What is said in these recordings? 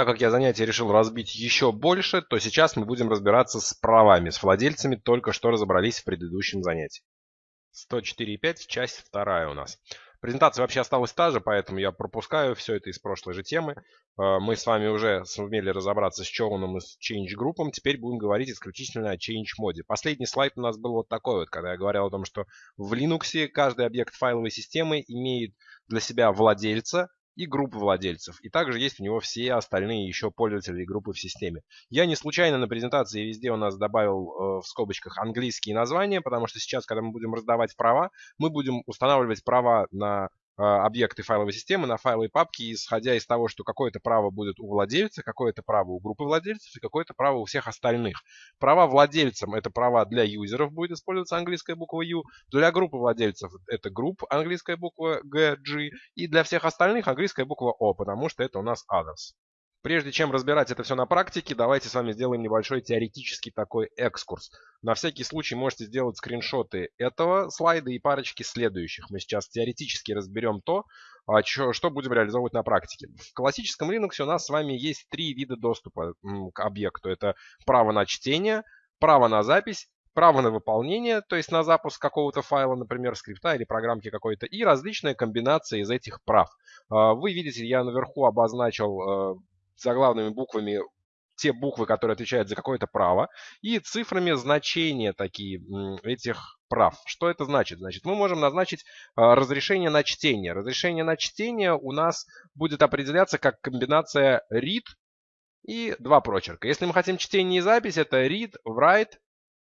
Так как я занятие решил разбить еще больше, то сейчас мы будем разбираться с правами, с владельцами, только что разобрались в предыдущем занятии. 104.5, часть вторая у нас. Презентация вообще осталась та же, поэтому я пропускаю все это из прошлой же темы. Э, мы с вами уже сумели разобраться с Chown и с Change Group. Теперь будем говорить исключительно о Change моде. Последний слайд у нас был вот такой вот, когда я говорил о том, что в Linux каждый объект файловой системы имеет для себя владельца, и группы владельцев. И также есть у него все остальные еще пользователи и группы в системе. Я не случайно на презентации везде у нас добавил э, в скобочках английские названия, потому что сейчас, когда мы будем раздавать права, мы будем устанавливать права на объекты файловой системы на файлы и папки, исходя из того, что какое-то право будет у владельца, какое-то право у группы владельцев и какое-то право у всех остальных. Права владельцам – это права для юзеров, будет использоваться английская буква U. Для группы владельцев – это групп, английская буква G, G. И для всех остальных английская буква O, потому что это у нас others. Прежде чем разбирать это все на практике, давайте с вами сделаем небольшой теоретический такой экскурс. На всякий случай можете сделать скриншоты этого слайда и парочки следующих. Мы сейчас теоретически разберем то, а, что будем реализовывать на практике. В классическом Linux у нас с вами есть три вида доступа к объекту. Это право на чтение, право на запись право на выполнение, то есть на запуск какого-то файла, например, скрипта или программки какой-то, и различные комбинации из этих прав. А, вы видите, я наверху обозначил э, заглавными буквами те буквы, которые отвечают за какое-то право, и цифрами значения такие этих прав. Что это значит? Значит, мы можем назначить а, разрешение на чтение. Разрешение на чтение у нас будет определяться как комбинация read и два прочерка. Если мы хотим чтение и запись, это read, write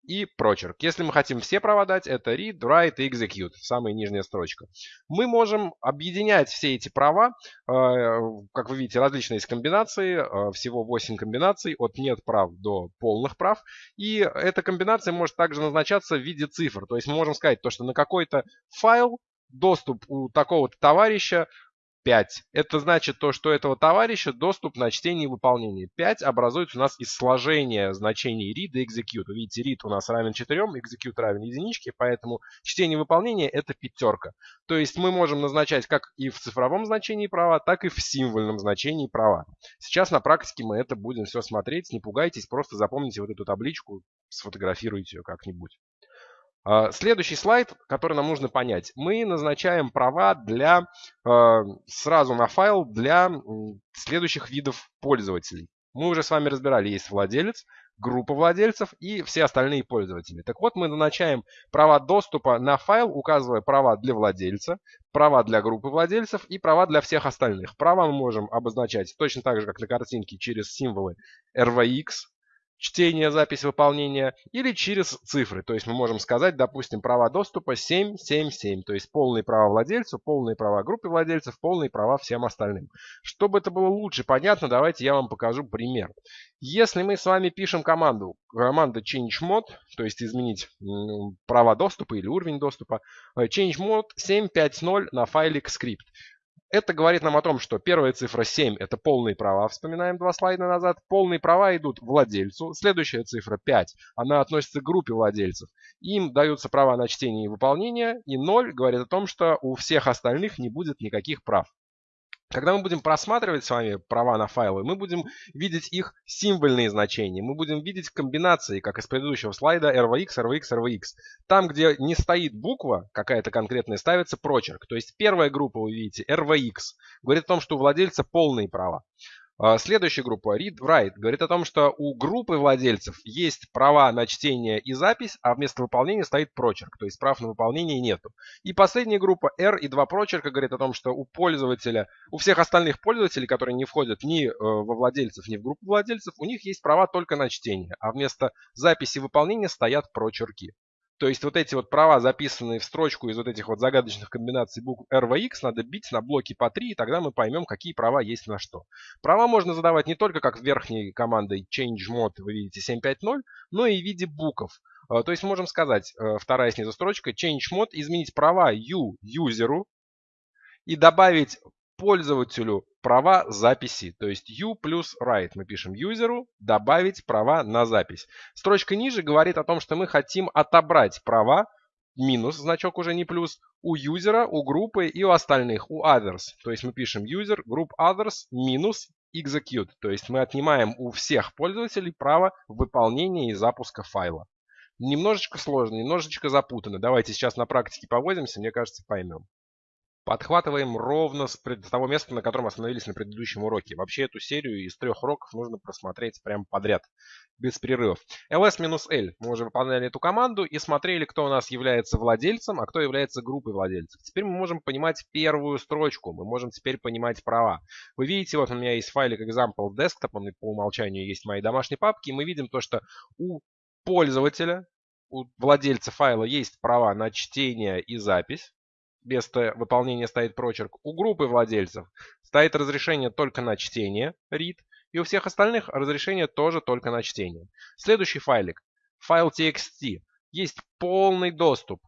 и прочерк. Если мы хотим все права дать, это read, write и execute, самая нижняя строчка. Мы можем объединять все эти права, э, как вы видите, различные есть комбинации, э, всего 8 комбинаций, от нет прав до полных прав. И эта комбинация может также назначаться в виде цифр. То есть мы можем сказать, то, что на какой-то файл доступ у такого-то товарища 5. Это значит то, что этого товарища доступ на чтение и выполнение. 5 образуется у нас из сложения значений read и execute. Видите, read у нас равен 4, execute равен единичке, поэтому чтение и выполнение это пятерка. То есть мы можем назначать как и в цифровом значении права, так и в символьном значении права. Сейчас на практике мы это будем все смотреть. Не пугайтесь, просто запомните вот эту табличку, сфотографируйте ее как-нибудь. А, следующий слайд, который нам нужно понять. Мы назначаем права для а, сразу на файл для следующих видов пользователей. Мы уже с вами разбирали, есть владелец, группа владельцев и все остальные пользователи. Так вот, мы назначаем права доступа на файл, указывая права для владельца, права для группы владельцев и права для всех остальных. Права мы можем обозначать точно так же, как на картинке, через символы RVX, чтение, запись выполнения или через цифры. То есть мы можем сказать, допустим, права доступа 777, то есть полные права владельцу, полные права группе владельцев, полные права всем остальным. Чтобы это было лучше понятно, давайте я вам покажу пример. Если мы с вами пишем команду, команда changed то есть изменить права доступа или уровень доступа, э, changed 750 на файлик скрипт. Это говорит нам о том, что первая цифра 7 это полные права, вспоминаем два слайда назад. Полные права идут владельцу. Следующая цифра 5, она относится к группе владельцев. Им даются права на чтение и выполнение. И 0 говорит о том, что у всех остальных не будет никаких прав. Когда мы будем просматривать с вами права на файлы, мы будем видеть их символьные значения. Мы будем видеть комбинации, как из предыдущего слайда, RVX, RVX, RVX. Там, где не стоит буква какая-то конкретная, ставится прочерк. То есть первая группа, вы видите, RVX, говорит о том, что у владельца полные права. А, следующая группа, Read Write, говорит о том, что у группы владельцев есть права на чтение и запись, а вместо выполнения стоит прочерк, то есть прав на выполнение нету. И последняя группа, R и два прочерка, говорит о том, что у пользователя, у всех остальных пользователей, которые не входят ни э, во владельцев, ни в группу владельцев, у них есть права только на чтение, а вместо записи и выполнения стоят прочерки. То есть вот эти вот права, записанные в строчку из вот этих вот загадочных комбинаций букв RVX, надо бить на блоки по 3, и тогда мы поймем, какие права есть на что. Права можно задавать не только как верхней командой change вы видите 750, но и в виде букв. А, то есть можем сказать, э, вторая снизу строчка, change изменить права u юзеру и добавить пользователю права записи. То есть u плюс write. Мы пишем юзеру добавить права на запись. Строчка ниже говорит о том, что мы хотим отобрать права, минус, значок уже не плюс, у юзера, у группы и у остальных, у others. То есть мы пишем user, group others, минус, execute, то есть мы отнимаем у всех пользователей право выполнения и запуска файла. Немножечко сложно, немножечко запутанно. Давайте сейчас на практике повозимся, мне кажется, поймем. Подхватываем ровно с того места, на котором остановились на предыдущем уроке. Вообще эту серию из трех уроков нужно просмотреть прямо подряд, без перерывов. ls-l. Мы уже выполняли эту команду и смотрели, кто у нас является владельцем, а кто является группой владельцев. Теперь мы можем понимать первую строчку, мы можем теперь понимать права. Вы видите, вот у меня есть файлик example desktop, он по умолчанию есть в моей домашней папке, и мы видим то, что у пользователя, у владельца файла есть права на чтение и запись место выполнения стоит прочерк. У группы владельцев стоит разрешение только на чтение, read, и у всех остальных разрешение тоже только на чтение. Следующий файлик, файл txt, есть полный доступ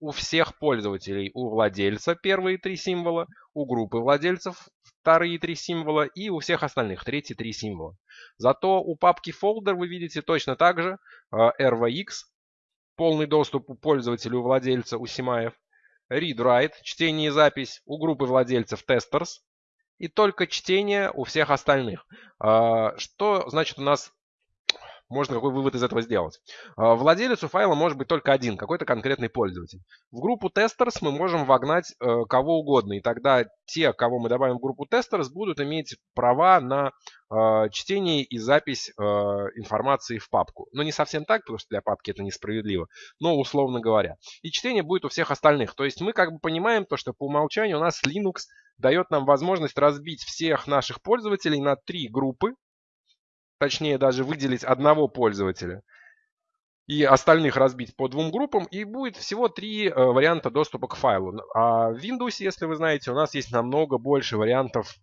у всех пользователей, у владельца первые три символа, у группы владельцев вторые три символа и у всех остальных третьи три символа. Зато у папки folder вы видите точно так же э, rvx, полный доступ у пользователя, у владельца, у Симаев, read-write, чтение и запись у группы владельцев testers и только чтение у всех остальных. А, что значит у нас можно какой вывод из этого сделать? А, владелец у файла может быть только один, какой-то конкретный пользователь. В группу testers мы можем вогнать э, кого угодно, и тогда те, кого мы добавим в группу testers, будут иметь права на э, чтение и запись э, информации в папку. Но не совсем так, потому что для папки это несправедливо, но условно говоря. И чтение будет у всех остальных. То есть мы как бы понимаем то, что по умолчанию у нас Linux дает нам возможность разбить всех наших пользователей на три группы, точнее даже выделить одного пользователя и остальных разбить по двум группам, и будет всего три э, варианта доступа к файлу. А в Windows, если вы знаете, у нас есть намного больше вариантов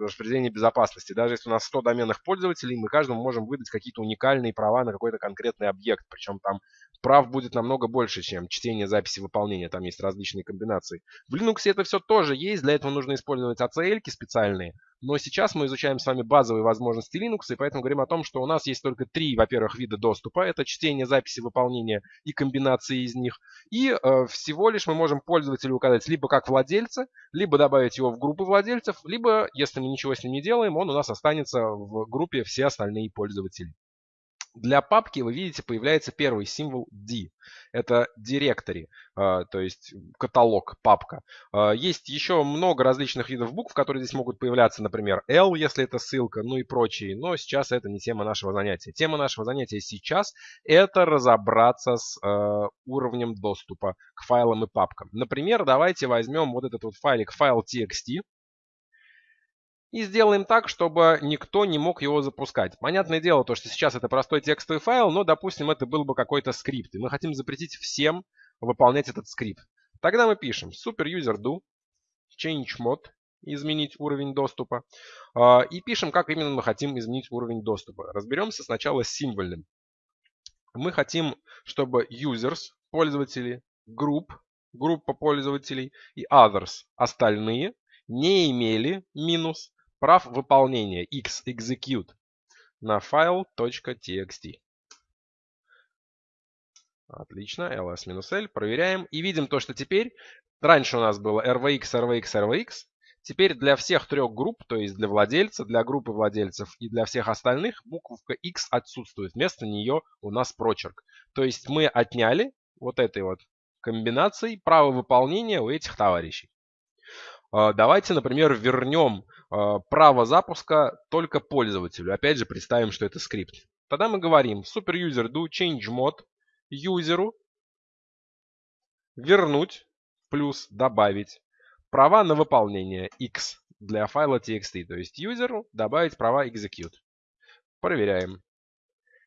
распределения безопасности. Даже если у нас 100 доменных пользователей, мы каждому можем выдать какие-то уникальные права на какой-то конкретный объект. Причем там прав будет намного больше, чем чтение, записи, выполнения. Там есть различные комбинации. В Linux это все тоже есть. Для этого нужно использовать ACL специальные. Но сейчас мы изучаем с вами базовые возможности Linux, и поэтому говорим о том, что у нас есть только три, во-первых, вида доступа. Это чтение, записи, выполнения и комбинации из них. И э, всего лишь мы можем пользователю указать либо как владельца, либо добавить его в группу владельцев, либо, если мы ничего с ним не делаем, он у нас останется в группе все остальные пользователи. Для папки, вы видите, появляется первый символ D. Это директори, а, то есть каталог, папка. А, есть еще много различных видов букв, которые здесь могут появляться, например, L, если это ссылка, ну и прочие. Но сейчас это не тема нашего занятия. Тема нашего занятия сейчас это разобраться с а, уровнем доступа к файлам и папкам. Например, давайте возьмем вот этот вот файлик файл txt. И сделаем так, чтобы никто не мог его запускать. Понятное дело, то, что сейчас это простой текстовый файл, но, допустим, это был бы какой-то скрипт. И мы хотим запретить всем выполнять этот скрипт. Тогда мы пишем superuser_do change mod изменить уровень доступа. А, и пишем, как именно мы хотим изменить уровень доступа. Разберемся сначала с символьным. Мы хотим, чтобы users, пользователи, group, группа пользователей и others, остальные, не имели минус прав выполнения x execute на file.txt. Отлично, ls-l, проверяем и видим то, что теперь, раньше у нас было rvx, rvx, rvx, теперь для всех трех групп, то есть для владельца, для группы владельцев и для всех остальных, буковка x отсутствует, вместо нее у нас прочерк. То есть мы отняли вот этой вот комбинацией право выполнения у этих товарищей. А, давайте, например, вернем право запуска только пользователю. Опять же, представим, что это скрипт. Тогда мы говорим superuser do change mod юзеру вернуть плюс добавить права на выполнение x для файла txt. То есть юзеру добавить права execute. Проверяем.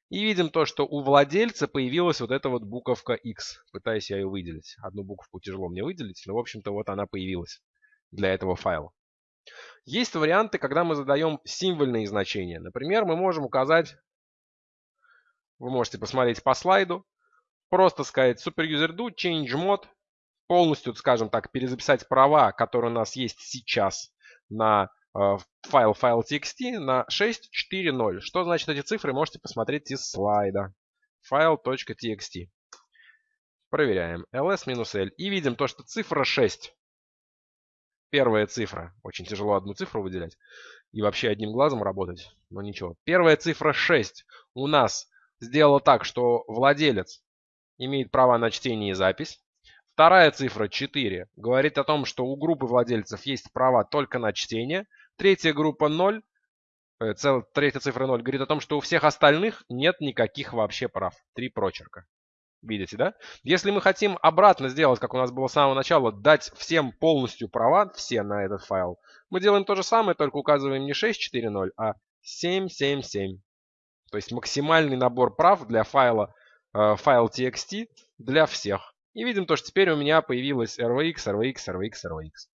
И видим то, что у владельца появилась вот эта вот буковка X. Пытаюсь я ее выделить. Одну буковку тяжело мне выделить, но в общем-то вот она появилась для этого файла. Есть варианты, когда мы задаем символьные значения. Например, мы можем указать, вы можете посмотреть по слайду, просто сказать superuser_do change mod, полностью, скажем так, перезаписать права, которые у нас есть сейчас на э, файл файл txt на 6.4.0. Что значит эти цифры, можете посмотреть из слайда. File.txt. Проверяем. ls-l. И видим то, что цифра 6 Первая цифра. Очень тяжело одну цифру выделять. и вообще одним глазом работать. Но ничего. Первая цифра 6 у нас сделала так, что владелец имеет право на чтение и запись. Вторая цифра 4 говорит о том, что у группы владельцев есть права только на чтение. Третья группа 0, э, цел, третья цифра 0 говорит о том, что у всех остальных нет никаких вообще прав. Три прочерка. Видите, да? Если мы хотим обратно сделать, как у нас было с самого начала, дать всем полностью права, все на этот файл, мы делаем то же самое, только указываем не 6.4.0, а 7.7.7. То есть максимальный набор прав для файла э, файл txt для всех. И видим то, что теперь у меня появилась RVX, RVX, RVX, RVX.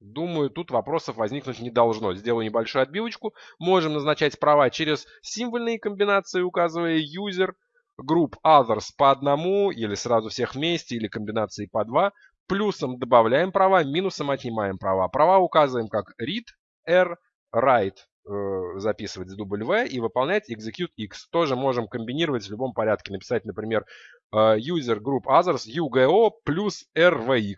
Думаю, тут вопросов возникнуть не должно. Сделаю небольшую отбивочку. Можем назначать права через символьные комбинации, указывая user, групп others по одному, или сразу всех вместе, или комбинации по два. Плюсом добавляем права, минусом отнимаем права. Права указываем как read, r, write э, записывать с W и выполнять execute x. Тоже можем комбинировать в любом порядке. Написать, например, э, user group others UGO плюс RVX.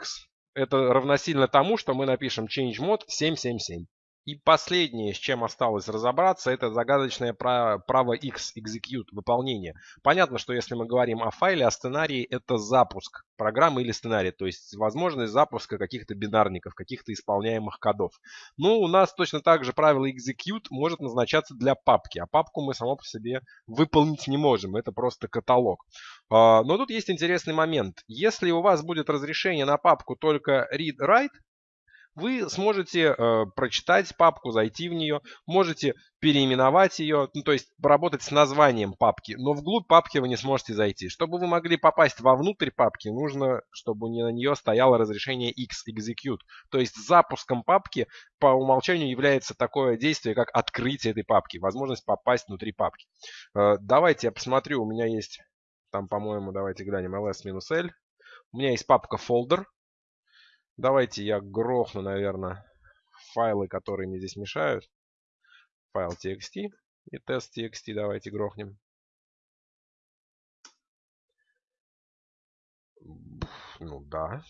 Это равносильно тому, что мы напишем change mode 777. И последнее, с чем осталось разобраться, это загадочное право X, execute, выполнение. Понятно, что если мы говорим о файле, о сценарии, это запуск программы или сценария, то есть возможность запуска каких-то бинарников, каких-то исполняемых кодов. Ну, у нас точно так же правило execute может назначаться для папки, а папку мы само по себе выполнить не можем, это просто каталог. А, но тут есть интересный момент. Если у вас будет разрешение на папку только read-write, вы сможете э, прочитать папку, зайти в нее, можете переименовать ее, ну, то есть поработать с названием папки, но вглубь папки вы не сможете зайти. Чтобы вы могли попасть вовнутрь папки, нужно, чтобы на нее стояло разрешение X, execute. То есть запуском папки по умолчанию является такое действие, как открытие этой папки, возможность попасть внутри папки. Э, давайте я посмотрю, у меня есть, там, по-моему, давайте глянем, ls-l. У меня есть папка folder, Давайте я грохну, наверное, файлы, которые мне здесь мешают. Файл txt и тест txt давайте грохнем. Ну да.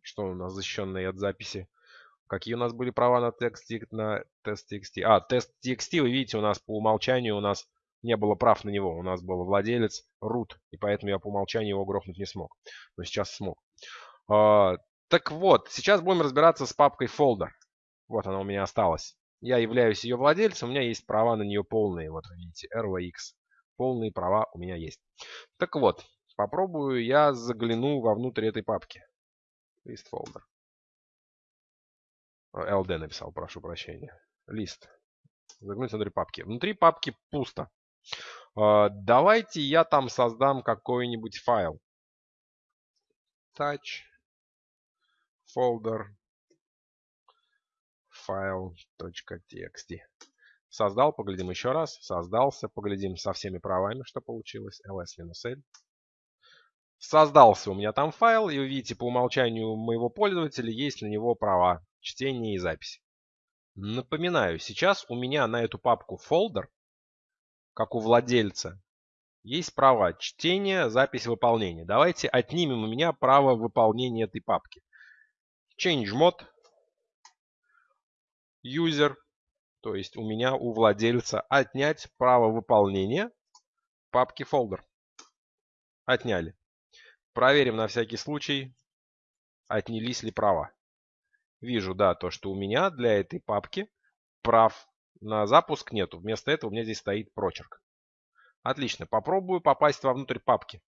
Что у нас защищенные от записи? Какие у нас были права на текст на тест txt? А, тест txt, вы видите, у нас по умолчанию у нас не было прав на него. У нас был владелец root, и поэтому я по умолчанию его грохнуть не смог. Но сейчас смог. А, так вот, сейчас будем разбираться с папкой folder. Вот она у меня осталась. Я являюсь ее владельцем, у меня есть права на нее полные. Вот видите, RVX. Полные права у меня есть. Так вот, попробую я загляну вовнутрь этой папки. List folder. LD написал, прошу прощения. Лист. Заглянуть внутрь папки. Внутри папки пусто. А, давайте я там создам какой-нибудь файл. Touch folder file.txt. Создал, поглядим еще раз. Создался, поглядим со всеми правами, что получилось. ls-l. Создался у меня там файл, и вы видите, по умолчанию моего пользователя есть на него права чтения и записи. Напоминаю, сейчас у меня на эту папку folder, как у владельца, есть права чтения, запись, выполнения. Давайте отнимем у меня право выполнения этой папки change mod user, то есть у меня, у владельца, отнять право выполнения папки folder. Отняли. Проверим на всякий случай, отнялись ли права. Вижу, да, то, что у меня для этой папки прав на запуск нету. Вместо этого у меня здесь стоит прочерк. Отлично. Попробую попасть вовнутрь папки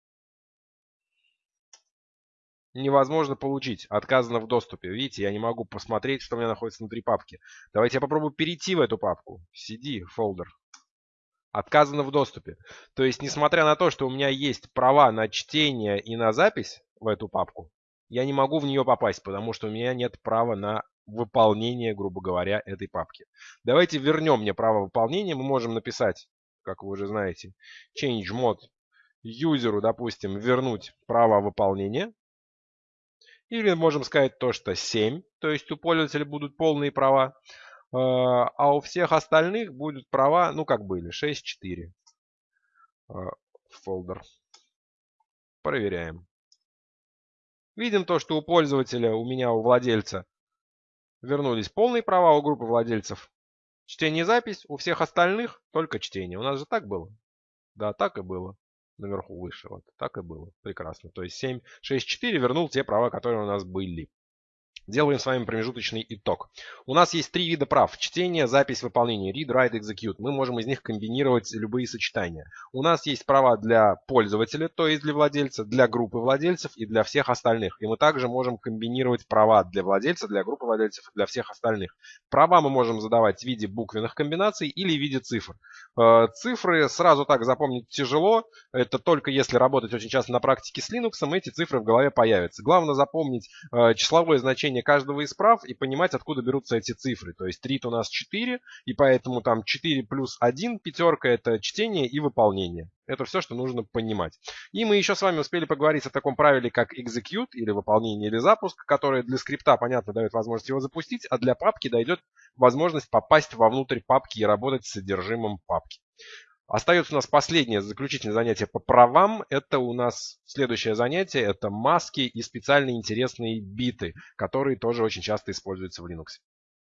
невозможно получить. Отказано в доступе. Видите, я не могу посмотреть, что у меня находится внутри папки. Давайте я попробую перейти в эту папку. CD, folder. Отказано в доступе. То есть, несмотря на то, что у меня есть права на чтение и на запись в эту папку, я не могу в нее попасть, потому что у меня нет права на выполнение, грубо говоря, этой папки. Давайте вернем мне право выполнения. Мы можем написать, как вы уже знаете, change mod юзеру, допустим, вернуть право выполнения. Или можем сказать то, что 7, то есть у пользователя будут полные права, э, а у всех остальных будут права, ну как были, 6-4. Фолдер. Проверяем. Видим то, что у пользователя, у меня, у владельца, вернулись полные права у группы владельцев. Чтение и запись, у всех остальных только чтение. У нас же так было? Да, так и было. Наверху выше, вот, так и было. Прекрасно. То есть 7.6.4 вернул те права, которые у нас были. Делаем с вами промежуточный итог. У нас есть три вида прав. Чтение, запись, выполнение. Read, write, execute. Мы можем из них комбинировать любые сочетания. У нас есть права для пользователя, то есть для владельца, для группы владельцев и для всех остальных. И мы также можем комбинировать права для владельца, для группы владельцев и для всех остальных. Права мы можем задавать в виде буквенных комбинаций или в виде цифр. Э, цифры сразу так запомнить тяжело. Это только если работать очень часто на практике с Linux, эти цифры в голове появятся. Главное запомнить э, числовое значение значение каждого из прав и понимать, откуда берутся эти цифры. То есть read у нас 4, и поэтому там 4 плюс 1 пятерка это чтение и выполнение. Это все, что нужно понимать. И мы еще с вами успели поговорить о таком правиле, как execute, или выполнение, или запуск, которое для скрипта, понятно, дает возможность его запустить, а для папки дойдет возможность попасть вовнутрь папки и работать с содержимым папки. Остается у нас последнее заключительное занятие по правам. Это у нас следующее занятие. Это маски и специальные интересные биты, которые тоже очень часто используются в Linux.